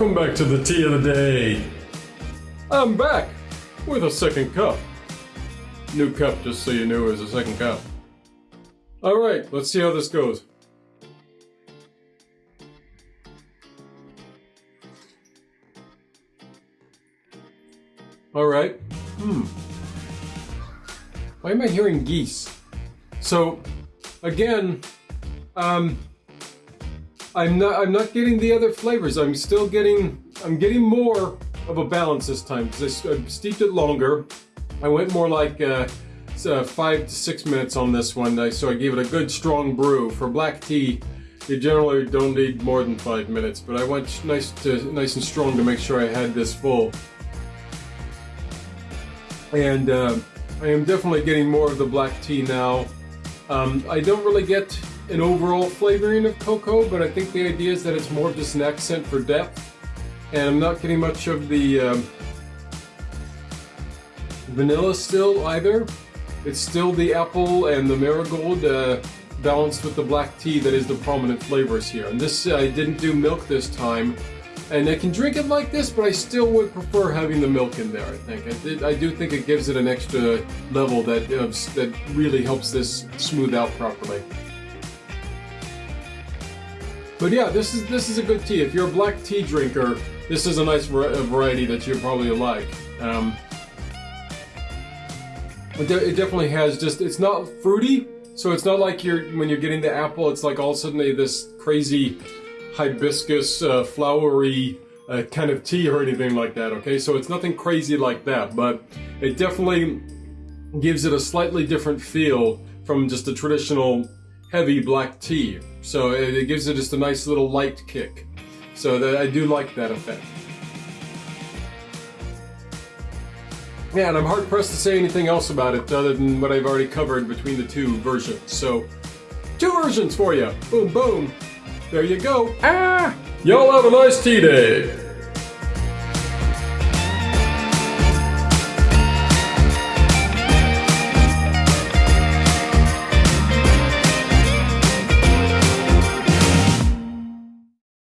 Welcome back to the tea of the day. I'm back with a second cup. New cup, just so you knew, is a second cup. Alright, let's see how this goes. Alright. Hmm. Why am I hearing geese? So, again, um, I'm not I'm not getting the other flavors. I'm still getting I'm getting more of a balance this time because I, I steeped it longer. I went more like uh, uh, five to six minutes on this one, so I gave it a good strong brew. For black tea, you generally don't need more than five minutes, but I went nice to nice and strong to make sure I had this full. And uh, I am definitely getting more of the black tea now. Um, I don't really get an overall flavoring of cocoa, but I think the idea is that it's more of just an accent for depth. And I'm not getting much of the um, vanilla still either. It's still the apple and the marigold uh, balanced with the black tea that is the prominent flavors here. And this, I didn't do milk this time. And I can drink it like this, but I still would prefer having the milk in there, I think. I, did, I do think it gives it an extra level that, uh, that really helps this smooth out properly. But yeah, this is this is a good tea. If you're a black tea drinker, this is a nice variety that you probably like. Um, it, de it definitely has just, it's not fruity, so it's not like you're, when you're getting the apple, it's like all of a sudden this crazy hibiscus, uh, flowery uh, kind of tea or anything like that, okay? So it's nothing crazy like that, but it definitely gives it a slightly different feel from just a traditional heavy black tea. So it, gives it just a nice little light kick. So that I do like that effect. Yeah, and I'm hard pressed to say anything else about it other than what I've already covered between the two versions. So, two versions for you. Boom, boom. There you go. Ah! Y'all have a nice tea day.